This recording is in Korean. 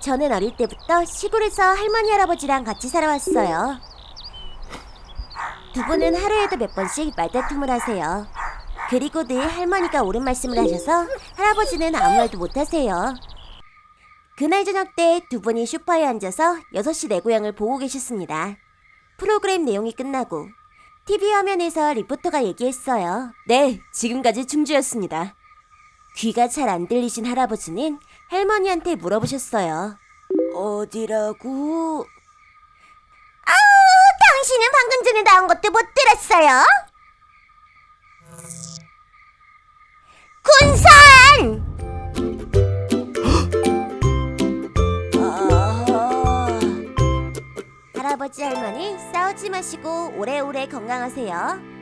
저는 어릴 때부터 시골에서 할머니 할아버지랑 같이 살아왔어요. 두 분은 하루에도 몇 번씩 말다툼을 하세요. 그리고 늘 할머니가 옳은 말씀을 하셔서 할아버지는 아무 말도 못 하세요. 그날 저녁 때 두 분이 소파에 앉아서 6시 내 고향을 보고 계셨습니다. 프로그램 내용이 끝나고 TV 화면에서 리포터가 얘기했어요. 네, 지금까지 충주였습니다. 귀가 잘 안 들리신 할아버지는 할머니한테 물어보셨어요. 어디라고? 아, 당신은 방금 전에 나온 것도 못 들었어요? 군산! 아, 할아버지 할머니 싸우지 마시고 오래오래 건강하세요.